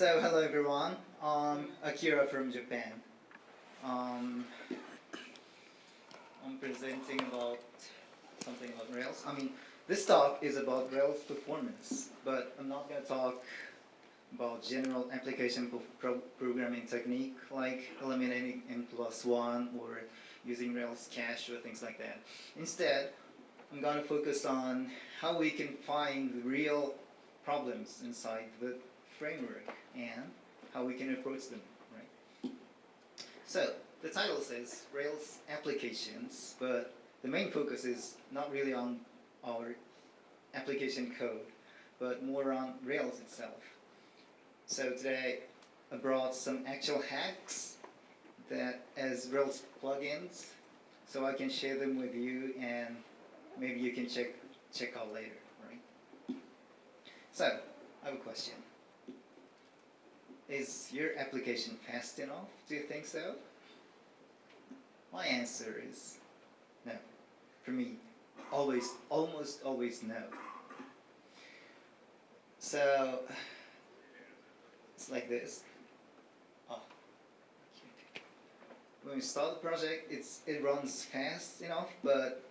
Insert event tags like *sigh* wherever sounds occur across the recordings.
So hello everyone, I'm Akira from Japan. Um, I'm presenting about something about Rails. I mean, this talk is about Rails performance, but I'm not going to talk about general application pro programming technique like eliminating n plus one or using Rails cache or things like that. Instead, I'm going to focus on how we can find real problems inside the framework and how we can approach them, right? So, the title says Rails applications, but the main focus is not really on our application code, but more on Rails itself. So today I brought some actual hacks that as Rails plugins, so I can share them with you and maybe you can check check out later, right? So, I have a question. Is your application fast enough? Do you think so? My answer is no. For me, always, almost always no. So, it's like this. Oh. When we start the project, it's, it runs fast enough, but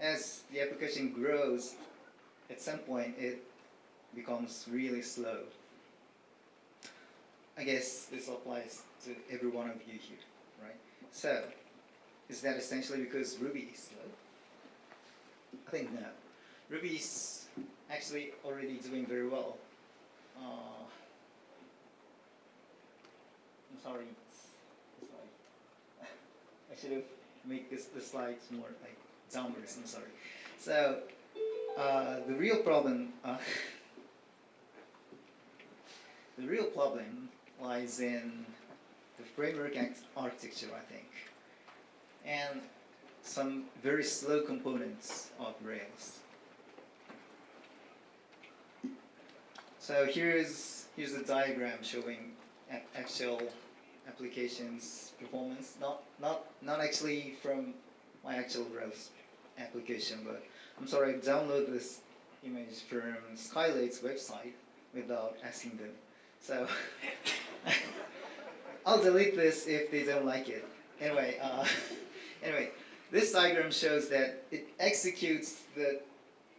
as the application grows, at some point it becomes really slow. I guess this applies to every one of you here, right? So, is that essentially because Ruby is slow? I think no. Ruby is actually already doing very well. Uh, I'm sorry, *laughs* I should have made this, the slides more like downwards, I'm sorry. So, uh, the real problem, uh, *laughs* the real problem lies in the framework architecture, I think and some very slow components of Rails. So here's here's a diagram showing actual applications performance. Not not not actually from my actual Rails application, but I'm sorry, I downloaded this image from Skylight's website without asking them. So *laughs* I'll delete this if they don't like it. Anyway. Uh, *laughs* Anyway, this diagram shows that it executes the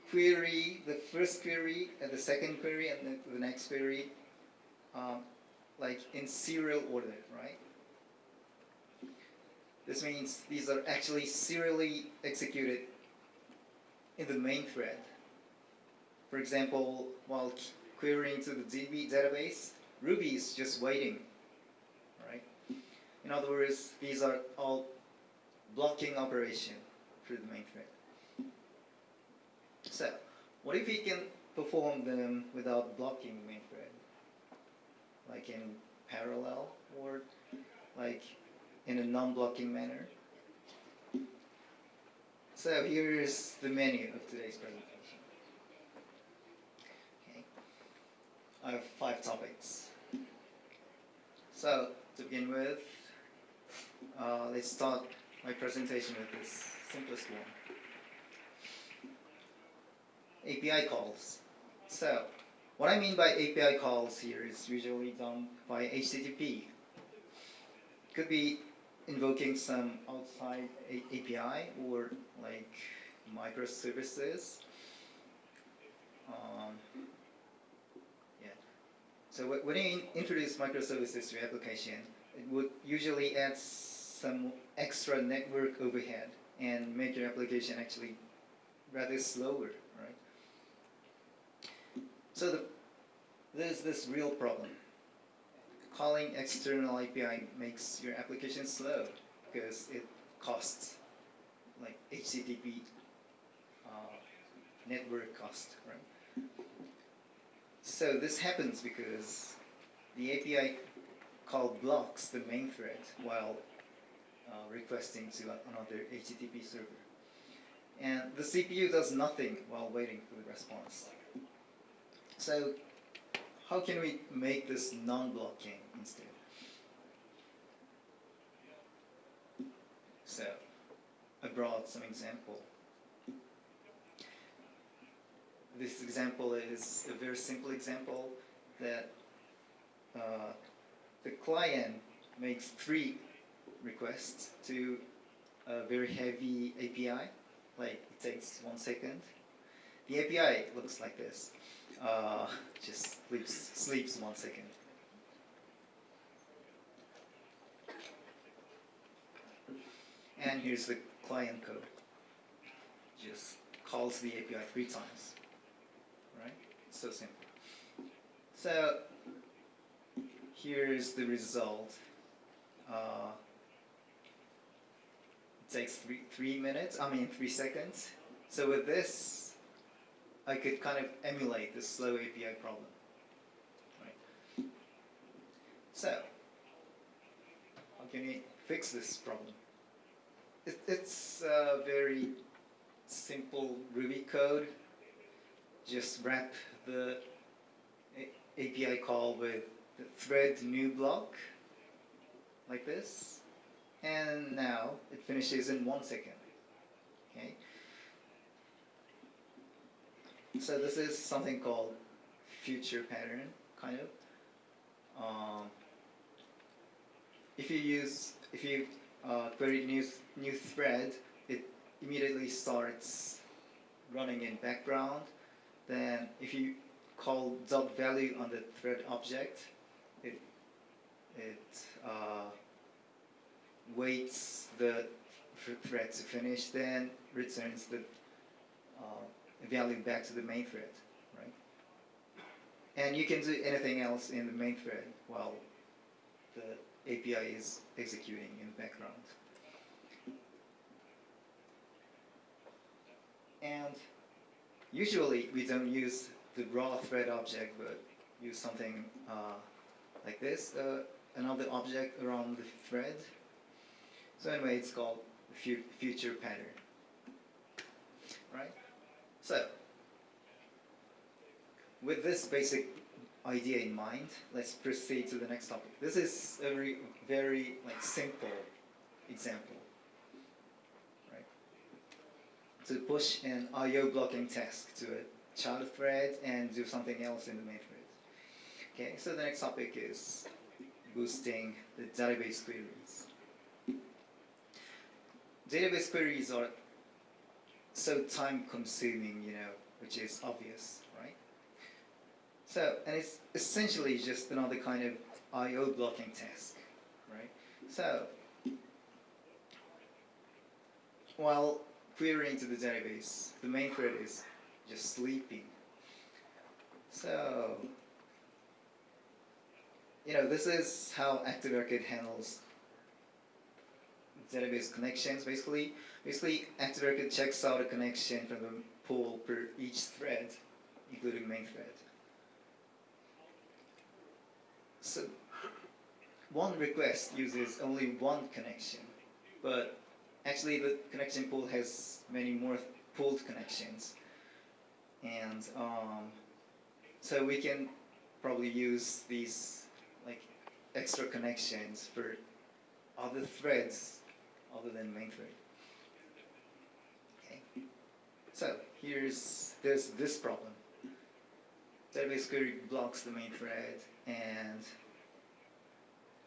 query, the first query, and the second query, and the, the next query, um, like in serial order, right? This means these are actually serially executed in the main thread. For example, while querying to the DB database, Ruby is just waiting, right? In other words, these are all blocking operation through the main thread. So, what if we can perform them without blocking the main thread? Like in parallel or like in a non-blocking manner? So here's the menu of today's presentation. Okay. I have five topics. So, to begin with, uh, let's start my presentation with this simplest one. API calls. So, what I mean by API calls here is usually done by HTTP. Could be invoking some outside A API or like microservices. Um. So when you introduce microservices to your application, it would usually add some extra network overhead and make your application actually rather slower, right? So the, there's this real problem. Calling external API makes your application slow because it costs like HTTP uh, network cost, right? So this happens because the API call blocks the main thread while uh, requesting to another HTTP server. And the CPU does nothing while waiting for the response. So how can we make this non-blocking instead? So I brought some example. This example is a very simple example that uh, the client makes three requests to a very heavy API, like it takes one second. The API looks like this, uh, just sleeps, sleeps one second. And here's the client code. Just calls the API three times. Right? It's so simple. So here's the result. Uh, it takes three, three minutes, I mean three seconds. So with this, I could kind of emulate the slow API problem. Right? So, how can you fix this problem? It, it's a very simple Ruby code. Just wrap the API call with the thread new block, like this. And now it finishes in one second. Okay. So this is something called future pattern, kind of. Um, if you use, if you uh, query new new thread, it immediately starts running in background. Then if you call dot value on the thread object, it it uh, waits the thread to finish, then returns the uh, value back to the main thread, right? And you can do anything else in the main thread while the API is executing in the background. And usually we don't use the raw thread object, but use something uh, like this, uh, another object around the thread. So anyway, it's called future pattern, right? So, with this basic idea in mind, let's proceed to the next topic. This is a very, very like simple example, right? To push an I/O blocking task to a child thread and do something else in the main thread. Okay, so the next topic is boosting the database queries. Database queries are so time consuming, you know, which is obvious, right? So, and it's essentially just another kind of I.O. blocking task, right? So, while querying to the database, the main thread is just sleeping. So, you know, this is how ActiveRecord handles database connections. Basically, basically ActiveRecord checks out a connection from the pool per each thread, including main thread. So one request uses only one connection, but actually the connection pool has many more pooled connections. And um, so we can probably use these like extra connections for other threads other than main thread. Okay. So here's there's this problem. Database query blocks the main thread and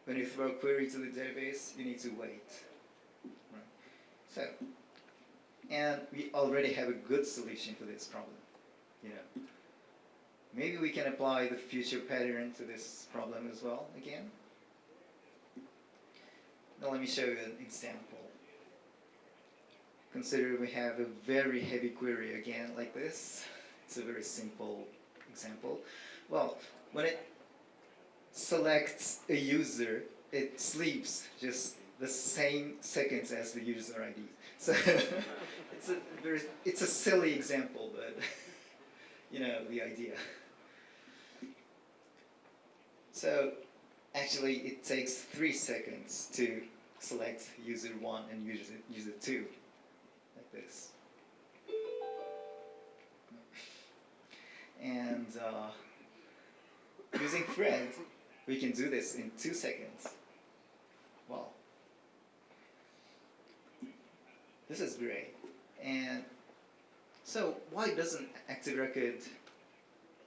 when you throw a query to the database, you need to wait. So, and we already have a good solution for this problem. You know, maybe we can apply the future pattern to this problem as well again. Now let me show you an example. Consider we have a very heavy query again like this. It's a very simple example. Well, when it selects a user, it sleeps just the same seconds as the user ID. So *laughs* it's a it's a silly example, but *laughs* you know the idea. So actually, it takes three seconds to select user one and user user two, like this. And uh, using thread, we can do this in two seconds. This is great. And so why doesn't ActiveRecord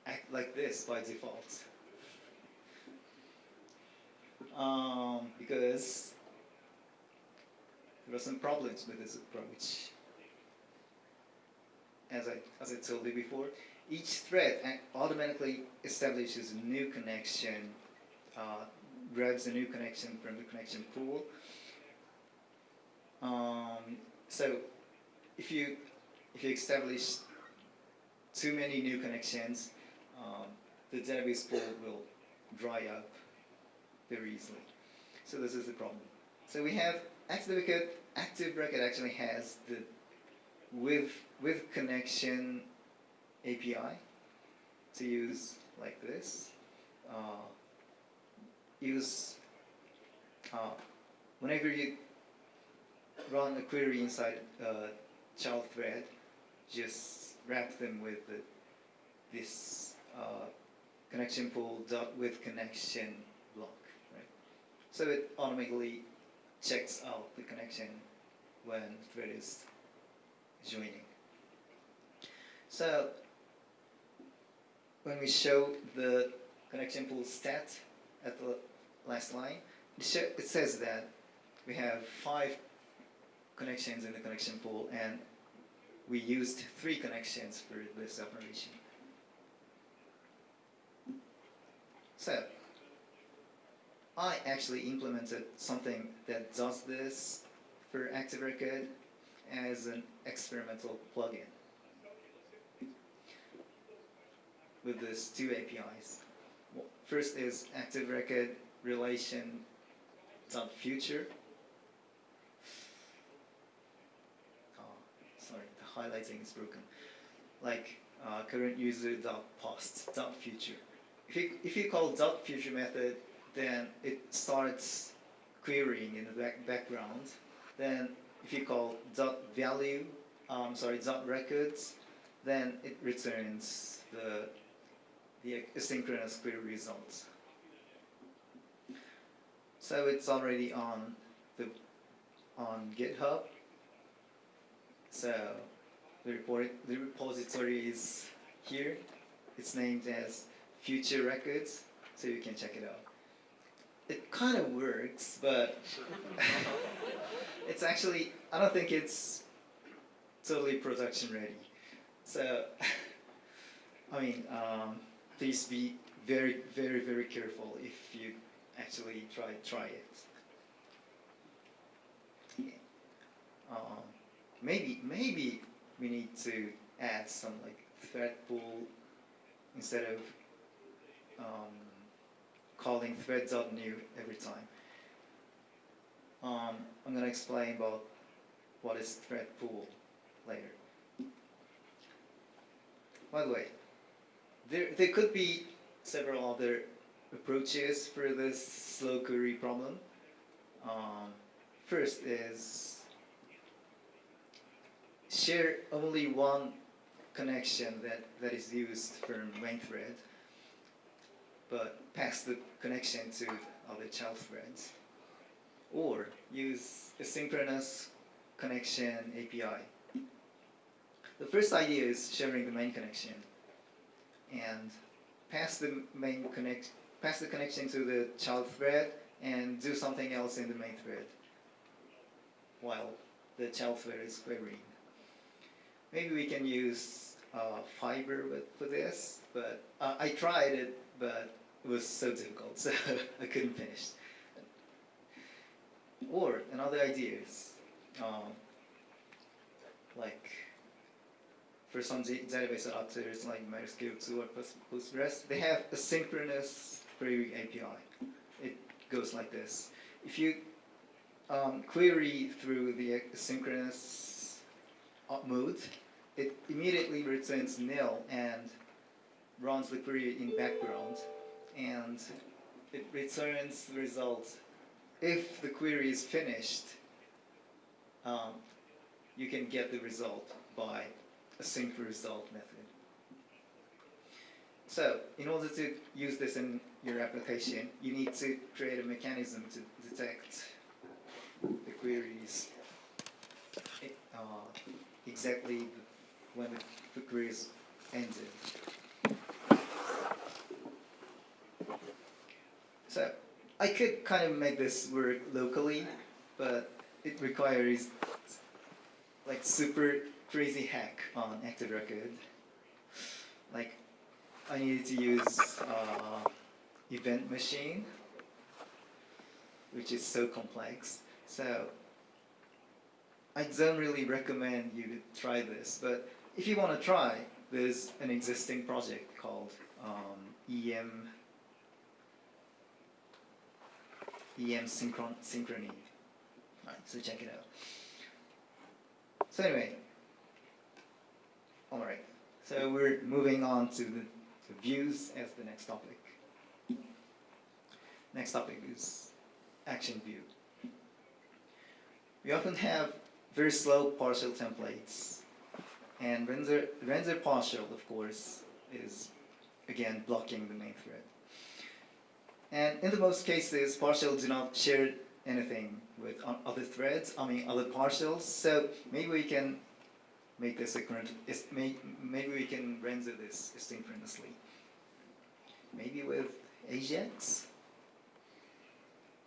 act like this by default? um, because there are some problems with this approach. As I, as I told you before, each thread automatically establishes a new connection, uh, grabs a new connection from the connection pool. Um, so if you if you establish too many new connections, um, the database pool will dry up very easily. So this is the problem. So we have active record. Active record actually has the with with connection API to use like this. Uh, use uh, whenever you run a query inside a child thread, just wrap them with the, this uh, connection pool dot with connection block, right? So it automatically checks out the connection when thread is joining. So when we show the connection pool stat at the last line, it, it says that we have five connections in the connection pool and we used three connections for this operation. So, I actually implemented something that does this for Active Record as an experimental plugin with these two APIs. First is Active Record relation future. Oh, sorry, the highlighting is broken. Like uh, current user dot post dot future. If you if you call dot future method, then it starts querying in the back background. Then if you call dot value, um, sorry dot records, then it returns the the asynchronous query results. So it's already on the on GitHub. So the report the repository is here. It's named as Future Records, so you can check it out. It kind of works, but *laughs* it's actually I don't think it's totally production ready. So *laughs* I mean, um, please be very, very, very careful if you actually try try it. Yeah. Um, maybe maybe we need to add some like thread pool instead of um, calling thread.new every time. Um, I'm gonna explain about what is thread pool later. By the way, there, there could be several other approaches for this slow query problem. Um, first is share only one connection that, that is used for main thread, but pass the connection to other child threads. Or use a synchronous connection API. The first idea is sharing the main connection and pass the main connect pass the connection to the child thread and do something else in the main thread while the child thread is querying. Maybe we can use uh, fiber with, for this, but uh, I tried it, but it was so difficult, *laughs* so I couldn't finish. Or another idea is um, like for some database adapters like MySQL2 or Post- Postgres, they have a synchronous query API. It goes like this. If you um, query through the asynchronous uh, mode, it immediately returns nil and runs the query in background, and it returns the result. If the query is finished, um, you can get the result by a sync result method. So, in order to use this in your application, you need to create a mechanism to detect the queries uh, exactly when the, query is ended. So, I could kind of make this work locally, but it requires like super crazy hack on Active Record. Like I needed to use uh, event machine, which is so complex. So I don't really recommend you to try this, but if you want to try, there's an existing project called um, EM EM synchron synchrony. Alright, so check it out. So anyway, alright, so we're moving on to the to views as the next topic. Next topic is action view. We often have very slow partial templates and render, render partial of course is again blocking the main thread. And in the most cases, partial do not share anything with other threads, I mean other partials, so maybe we can make this maybe we can render this asynchronously. Maybe with Ajax?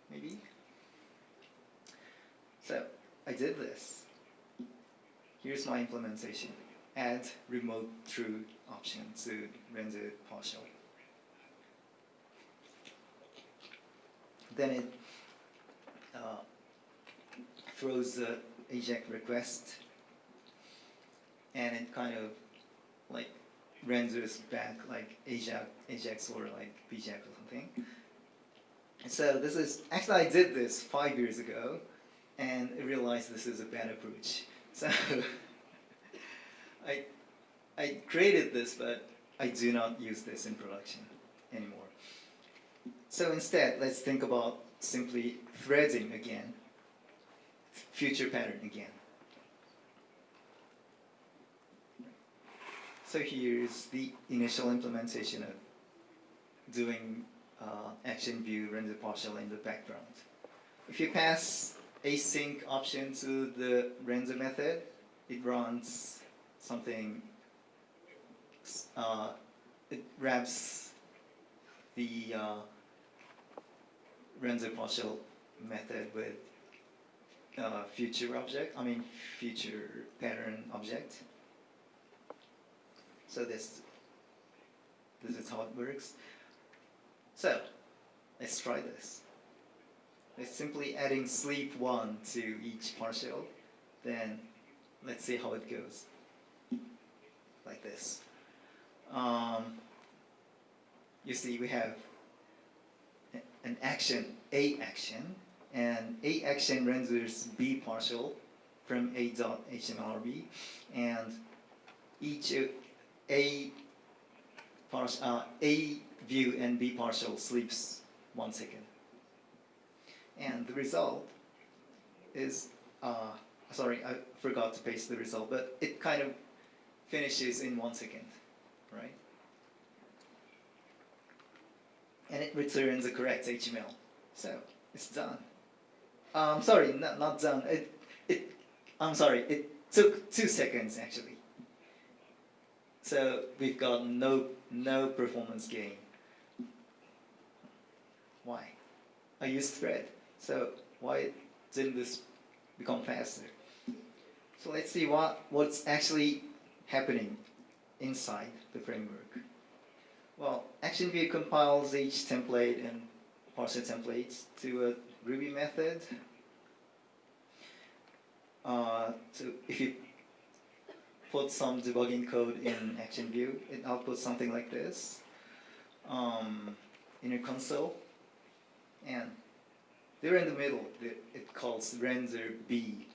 Maybe? So, I did this. Here's my implementation. Add remote true option to render partial. then it uh, throws the AJAX request and it kind of like renders back like AJAX, AJAX or like BJAX or something. So this is, actually I did this five years ago and I realized this is a bad approach. *laughs* So I, I created this but I do not use this in production anymore. So instead, let's think about simply threading again, future pattern again. So here's the initial implementation of doing uh, action view render partial in the background. If you pass async option to the render method, it runs something, uh, it wraps the uh, render partial method with uh, future object, I mean future pattern object. So this, this is how it works. So, let's try this. Let's simply adding sleep 1 to each partial, then let's see how it goes. Like this. Um, you see we have an action, A action, and A action renders B partial from A dot and each A partial, uh, A view and B partial sleeps one second. And the result is, uh, sorry, I forgot to paste the result, but it kind of finishes in one second, right? and it returns the correct HTML. So it's done. Um, sorry, not, not done. It, it, I'm sorry, it took two seconds actually. So we've got no, no performance gain. Why? I used thread. So why didn't this become faster? So let's see what, what's actually happening inside the framework. Well, ActionView compiles each template and parser templates to a Ruby method. Uh, to, if you put some debugging code in ActionView, it outputs something like this um, in your console. And there in the middle, it calls render B.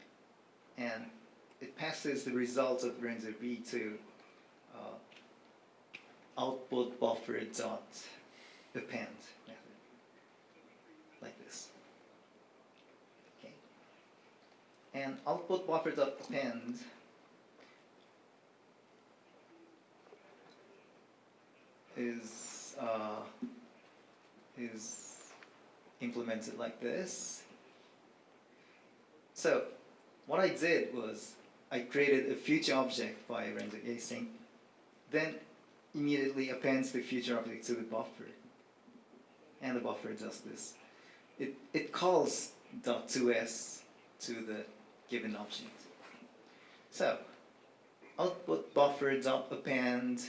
And it passes the results of render B to output buffer dot append method like this. Okay. And output buffer dot append is uh, is implemented like this. So what I did was I created a future object by render async. Then immediately appends the future object to the buffer. And the buffer does this. it, it calls dot 2s to the given object. So, output buffer dot append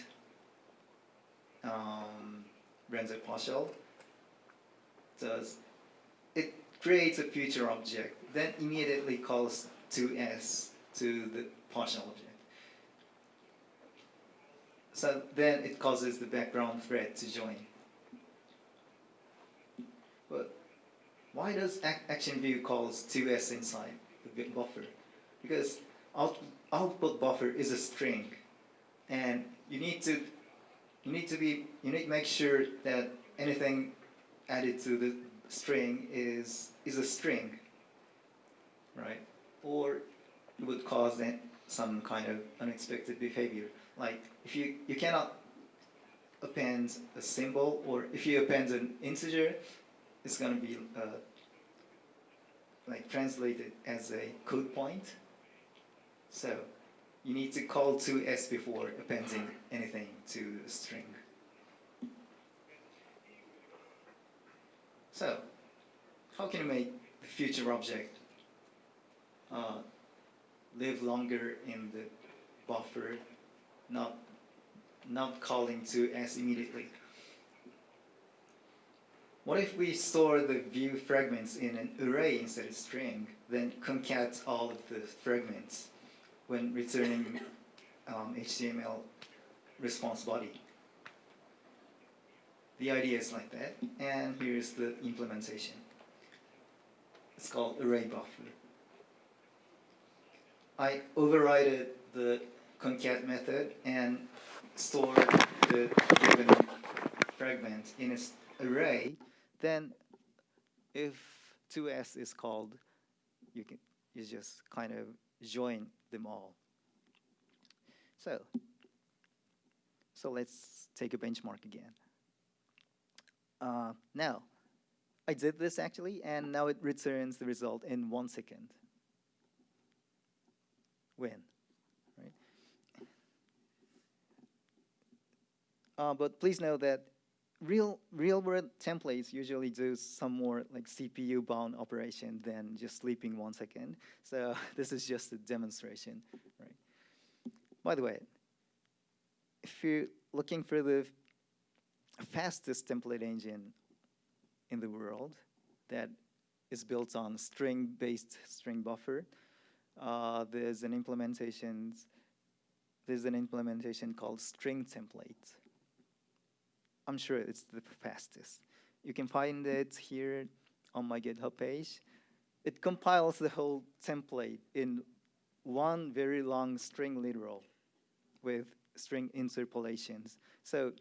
um, render partial does it creates a future object, then immediately calls 2s to the partial object. So then it causes the background thread to join. But why does action view calls 2s inside the buffer? Because out output buffer is a string, and you need to you need to be you need to make sure that anything added to the string is is a string, right? Or it would cause some kind of unexpected behavior. Like if you you cannot append a symbol, or if you append an integer, it's going to be uh, like translated as a code point. So you need to call 2s before appending anything to a string. So, how can you make the future object uh, live longer in the buffer, not not calling 2s immediately? What if we store the view fragments in an array instead of string, then concat all of the fragments when returning um, HTML response body? The idea is like that, and here's the implementation. It's called array buffer. I overrided the concat method and stored the given fragment in its array. Then, if 2s is called, you can you just kind of join them all. So, so let's take a benchmark again. Uh, now, I did this actually, and now it returns the result in one second. When, right? Uh, but please know that real real world templates usually do some more like CPU bound operation than just sleeping one second. So *laughs* this is just a demonstration, right? By the way, if you're looking for the fastest template engine in the world that is built on string-based string buffer. Uh, there's an implementation. There's an implementation called string template. I'm sure it's the fastest. You can find it here on my GitHub page. It compiles the whole template in one very long string literal with string interpolations. So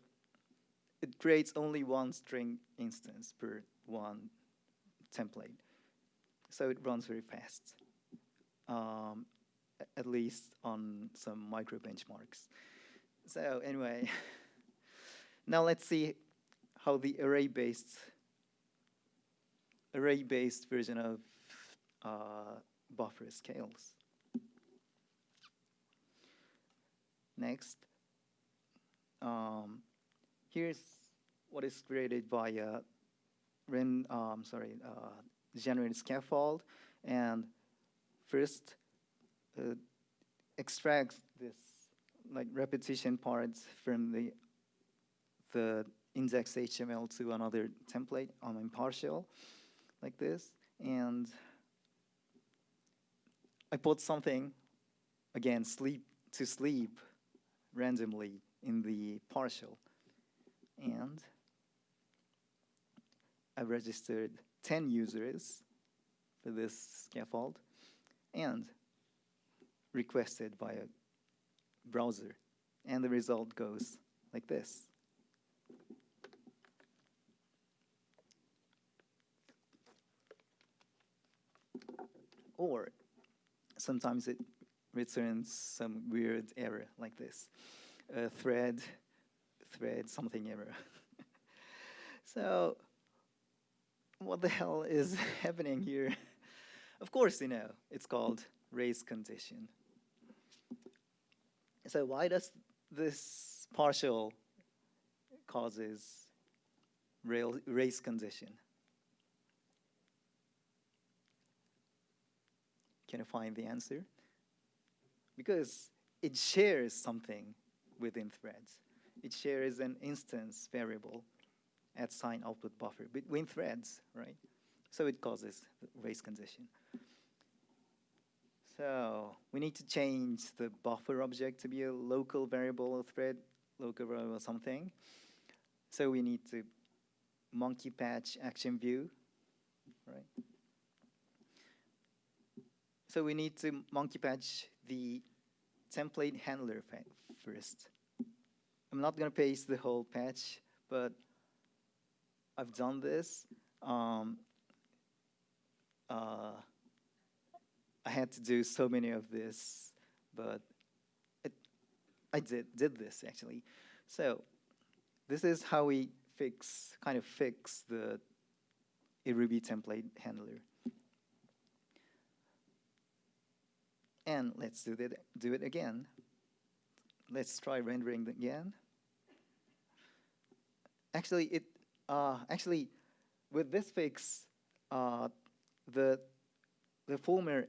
it creates only one string instance per one template. So it runs very fast, um, at least on some micro benchmarks. So anyway, *laughs* now let's see how the array-based array-based version of uh, buffer scales. Next, um, here's what is created by a ren, um, sorry, uh, generated scaffold, and first uh, extracts this like repetition parts from the the index HTML to another template on impartial, like this, and I put something again sleep to sleep randomly in the partial. And I registered 10 users for this scaffold and requested via browser. And the result goes like this. Or sometimes it returns some weird error like this. A thread thread something error. *laughs* so what the hell is *laughs* happening here? *laughs* of course you know, it's called race condition. So why does this partial causes race condition? Can you find the answer? Because it shares something within threads. It shares an instance variable at sign output buffer between threads, right? So it causes race condition. So we need to change the buffer object to be a local variable or thread, local variable something. So we need to monkey patch action view, right? So we need to monkey patch the template handler first. I'm not going to paste the whole patch, but I've done this. Um, uh, I had to do so many of this, but it, I did, did this actually. So this is how we fix, kind of fix the Ruby template handler. And let's do, that, do it again. Let's try rendering again. Actually, it uh, actually with this fix, uh, the the former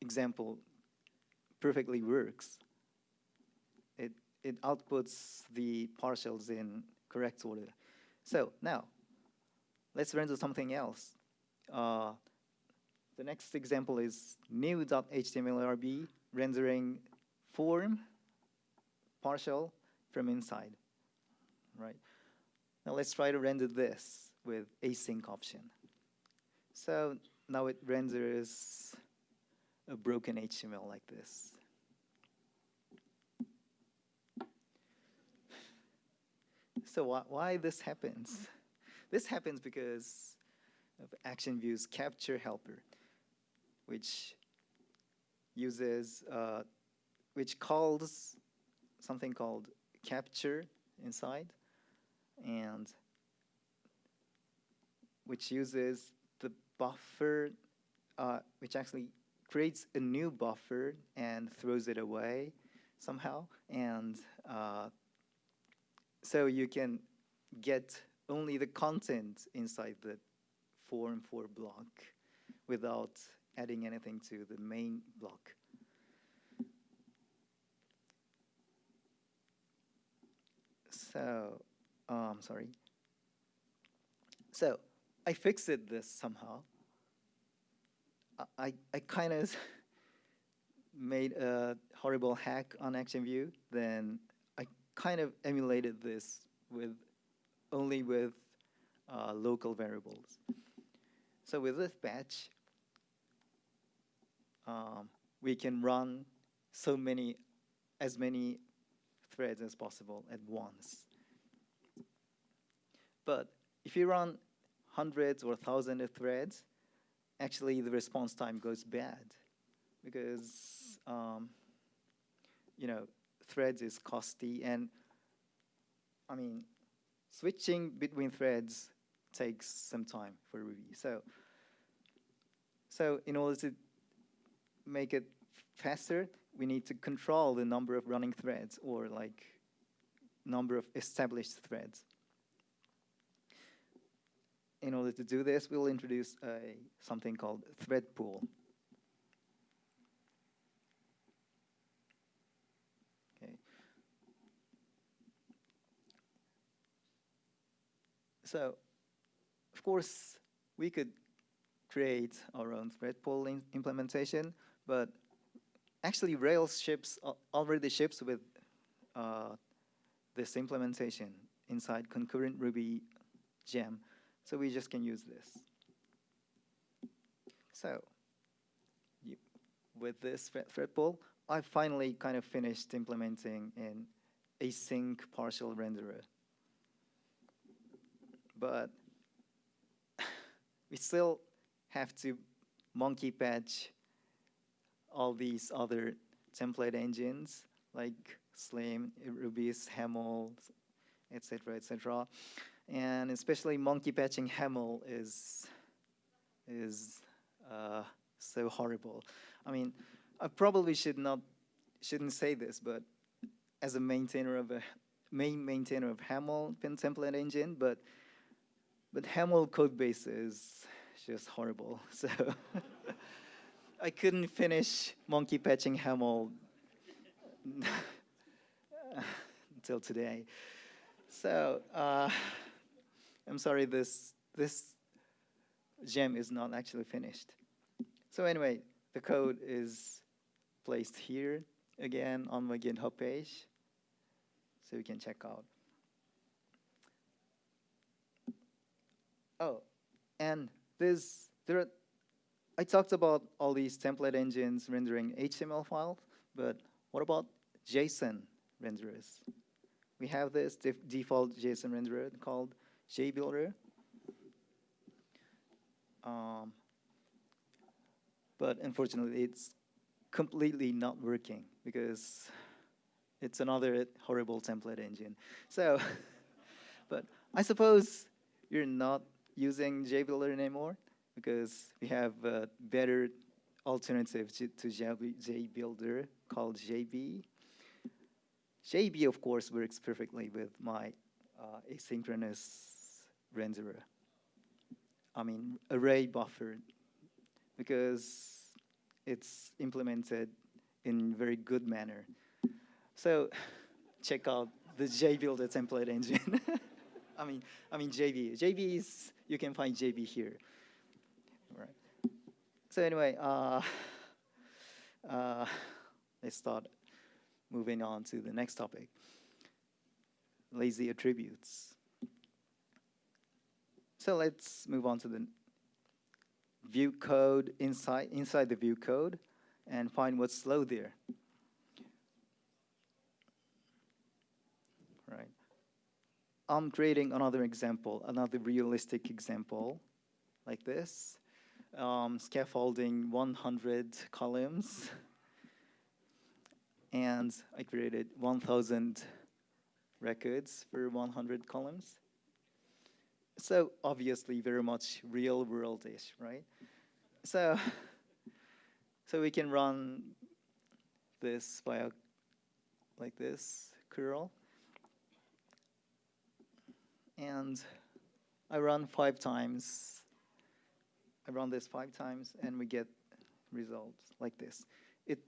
example perfectly works. It it outputs the partials in correct order. So now, let's render something else. Uh, the next example is new.htmlrb rendering form partial from inside, right? Now let's try to render this with async option. So now it renders a broken HTML like this. So why, why this happens? This happens because of Action View's capture helper which uses, uh, which calls something called capture inside, and which uses the buffer, uh, which actually creates a new buffer and throws it away somehow. And uh, so you can get only the content inside the form for block without adding anything to the main block. So, um, sorry. So, I fixed this somehow. I, I kind of *laughs* made a horrible hack on ActionView. Then I kind of emulated this with only with uh, local variables. So with this patch, um, we can run so many, as many threads as possible at once. But if you run hundreds or thousands of threads, actually the response time goes bad because, um, you know, threads is costly and, I mean, switching between threads takes some time for Ruby. So, so in order to make it faster, we need to control the number of running threads or like number of established threads. In order to do this, we'll introduce a, something called thread pool. Okay. So, of course, we could create our own thread pool implementation, but actually, Rails ships already ships with uh, this implementation inside concurrent Ruby gem. So we just can use this. So you, with this thread pool, I finally kind of finished implementing an async partial renderer. But *laughs* we still have to monkey patch all these other template engines like Slim, Erubis, Haml, etc., etc. And especially monkey patching Haml is is uh, so horrible. I mean, I probably should not shouldn't say this, but as a maintainer of a main maintainer of Haml pin template engine, but but Haml code base is just horrible. *laughs* So I couldn't finish monkey patching Haml *laughs* until today. So uh, I'm sorry, this this gem is not actually finished. So anyway, the code is placed here again on my GitHub page, so you can check out. Oh, and this there are, I talked about all these template engines rendering HTML files, but what about JSON renderers? We have this default JSON renderer called JBuilder. Um, but unfortunately, it's completely not working because it's another horrible template engine. So, *laughs* but I suppose you're not using JBuilder anymore because we have a better alternative to, to JBuilder called JB. JB, of course, works perfectly with my uh, asynchronous renderer. I mean, array buffer, because it's implemented in very good manner. So *laughs* check out the JBuilder template engine. *laughs* I mean, I mean JB. JB is, you can find JB here. Right. So anyway, uh, *laughs* uh, let's start moving on to the next topic. Lazy attributes. So let's move on to the view code inside, inside the view code and find what's slow there. Right. I'm creating another example, another realistic example like this. Um, scaffolding 100 columns. and I created 1,000 records for 100 columns. So obviously very much real world-ish, right? So, *laughs* so we can run this via like this curl. And I run five times. I run this five times and we get results like this. It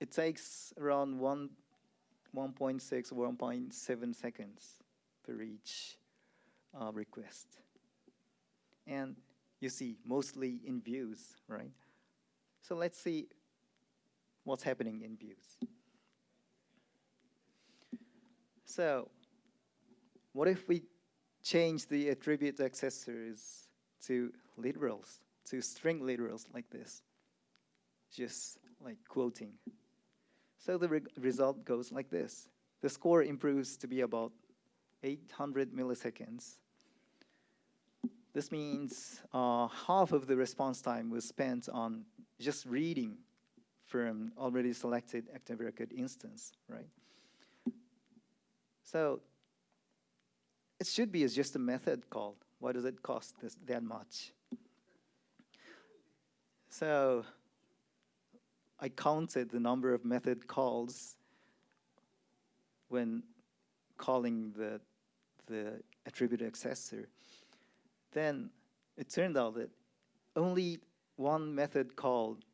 it takes around one 1.6 or 1.7 seconds per each uh, request. And you see, mostly in views, right? So let's see what's happening in views. So what if we change the attribute accessors to literals, to string literals like this? Just like quoting. So the re result goes like this. The score improves to be about 800 milliseconds this means uh, half of the response time was spent on just reading from already selected active record instance, right? So it should be just a method call. Why does it cost this that much? So I counted the number of method calls when calling the the attribute accessor then it turned out that only one method called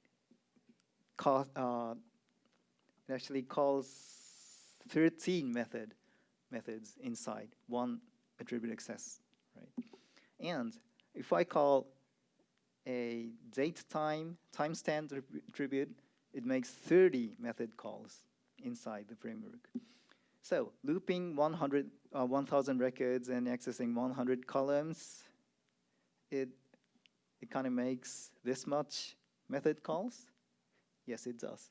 call, uh, actually calls 13 method methods inside one attribute access, right? And if I call a date time timestamp attribute, it makes 30 method calls inside the framework. So looping 100, uh, 1,000 records and accessing 100 columns it, it kind of makes this much method calls? Yes, it does.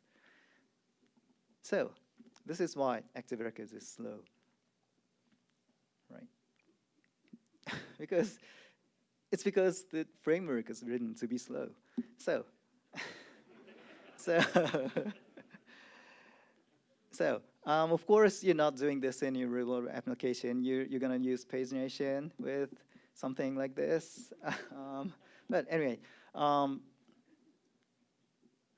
So this is why Active Records is slow, right? *laughs* because it's because the framework is written to be slow. So, *laughs* so, *laughs* so um, of course, you're not doing this in your real application. You're, you're going to use pagination with something like this. *laughs* um, but anyway, um,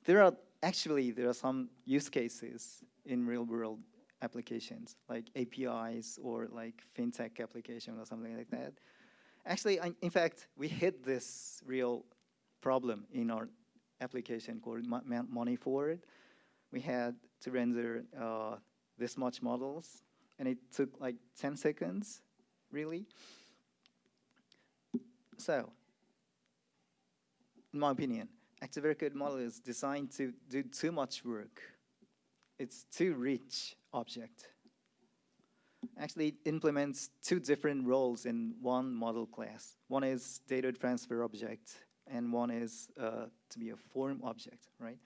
there are actually there are some use cases in real world applications like APIs or like fintech application or something like that. Actually, I, in fact, we hit this real problem in our application called Mo- Mo- Money Forward. We had to render uh, this much models, and it took like 10 seconds, really. So, in my opinion, Active Record model is designed to do too much work. It's too rich object. Actually, it implements two different roles in one model class. One is data transfer object, and one is uh, to be a form object, right?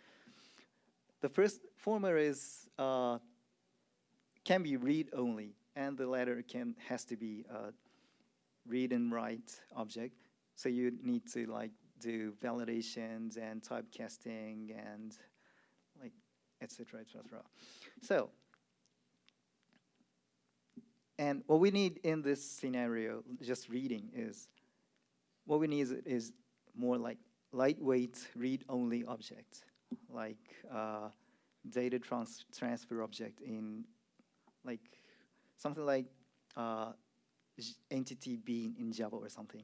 The first former is uh, can be read only, and the latter can has to be a read and write object. So you need to like do validations and typecasting and like etc. etc. So and what we need in this scenario, just reading, is what we need is, is more like lightweight read-only object, like uh, data trans transfer object in like something like uh, entity bean in Java or something,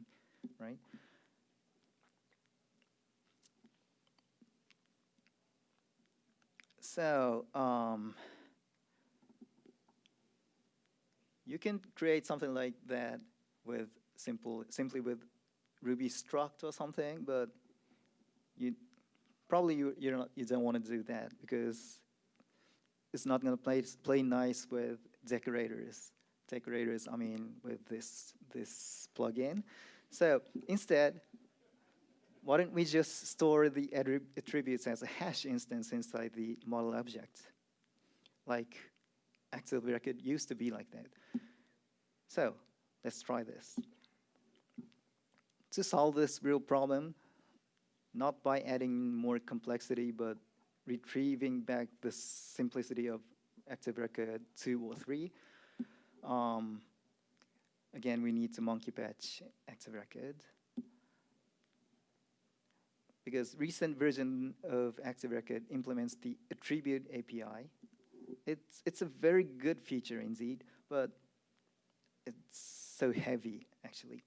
right? So um, you can create something like that with simple, simply with Ruby struct or something, but you probably you you don't you don't want to do that because it's not going to play play nice with decorators. Decorators, I mean, with this this plugin. So instead, why don't we just store the attributes as a hash instance inside the model object, like Active Record used to be like that. So let's try this. To solve this real problem, not by adding more complexity, but retrieving back the simplicity of Active Record 2 or 3, um, again, we need to monkey patch Active Record. Because recent version of Active Record implements the attribute API. It's, it's a very good feature indeed, but it's so heavy, actually.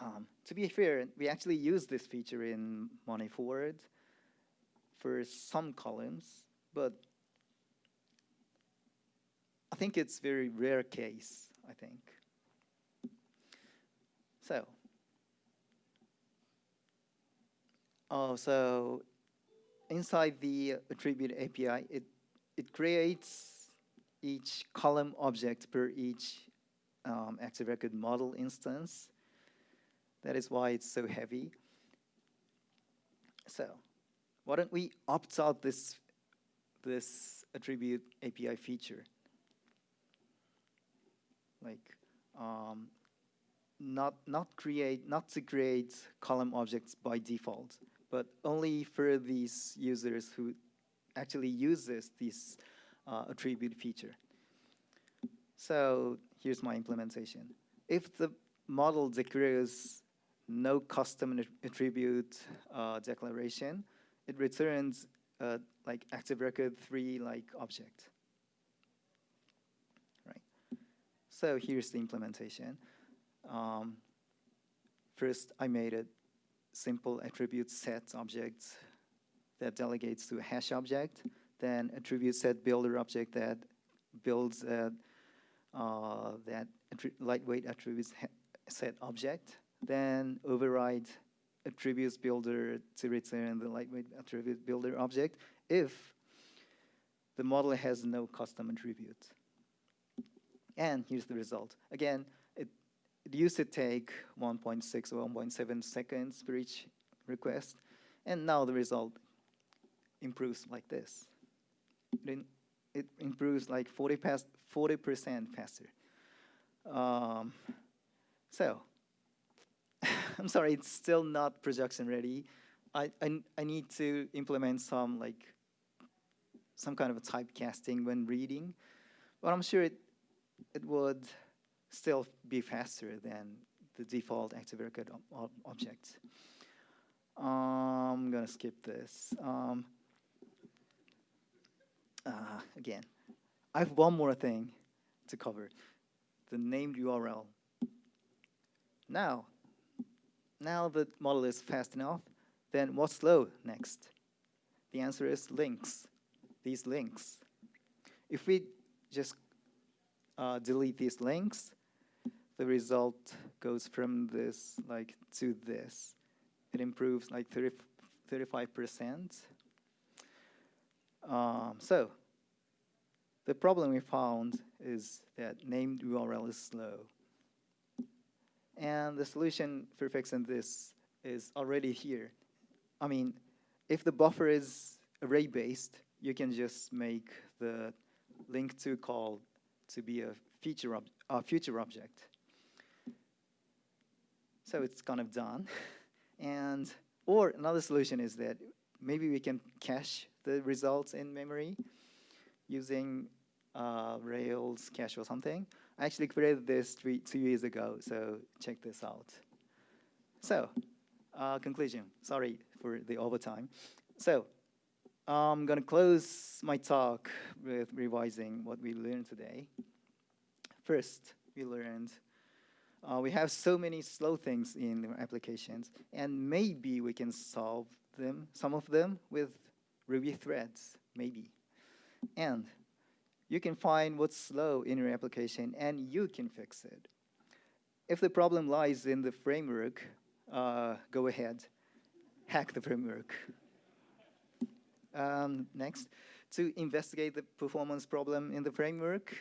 Um, to be fair, we actually use this feature in Money Forward for some columns, but think it's very rare case, I think. So, oh, so inside the attribute API, it, it creates each column object per each um, Active Record model instance. That is why it's so heavy. So, why don't we opt out this, this attribute API feature? Like, um, not, not create, not to create column objects by default, but only for these users who actually uses this uh, attribute feature. So here's my implementation. If the model declares no custom attribute uh, declaration, it returns uh, like active record three like object. Right. So here's the implementation. Um, first, I made a simple attribute set object that delegates to a hash object, then attribute set builder object that builds uh, uh, that lightweight attributes set object, then override attributes builder to return the lightweight attribute builder object if the model has no custom attribute. And here's the result. Again, it, it used to take 1.6 or 1.7 seconds for each request, and now the result improves like this. It, it improves like 40 past 40% faster. Um, so *laughs* I'm sorry, it's still not production ready. I, I, I need to implement some like some kind of a typecasting when reading, but I'm sure it it would still be faster than the default active record ob object. Um, I'm gonna skip this. Um, uh, again, I have one more thing to cover, the named URL. Now, now the model is fast enough, then what's slow next? The answer is links, these links. If we just uh, delete these links, the result goes from this like to this. It improves like 30, 35%. Um, so the problem we found is that named URL is slow. And the solution for fixing this is already here. I mean, if the buffer is array-based, you can just make the link to call to be a feature ob a future object. So it's kind of done. *laughs* and or another solution is that maybe we can cache the results in memory using uh, Rails cache or something. I actually created this three, two years ago, so check this out. So, uh, conclusion. Sorry for the overtime. So, I'm going to close my talk with revising what we learned today. First, we learned uh, we have so many slow things in applications, and maybe we can solve them, some of them, with Ruby threads, maybe. And you can find what's slow in your application, and you can fix it. If the problem lies in the framework, uh, go ahead, hack the framework. Um, next, to investigate the performance problem in the framework,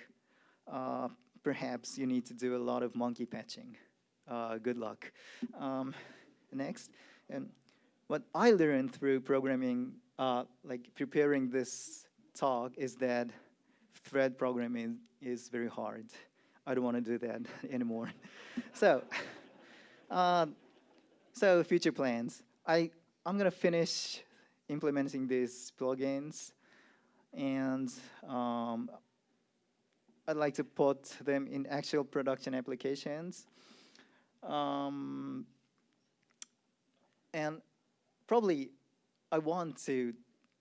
uh, perhaps you need to do a lot of monkey patching. Uh, good luck. Um, next, and what I learned through programming, uh, like preparing this talk, is that thread programming is very hard. I don't want to do that *laughs* anymore. so, *laughs* uh, so future plans. I I'm gonna finish implementing these plugins, and um, I'd like to put them in actual production applications. Um, and probably I want to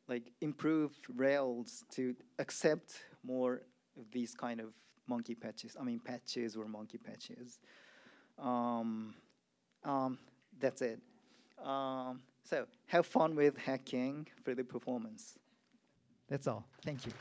like improve Rails to accept more of these kind of monkey patches. I mean patches or monkey patches. Um, um, that's it. Um, so have fun with hacking for the performance. That's all. Thank you.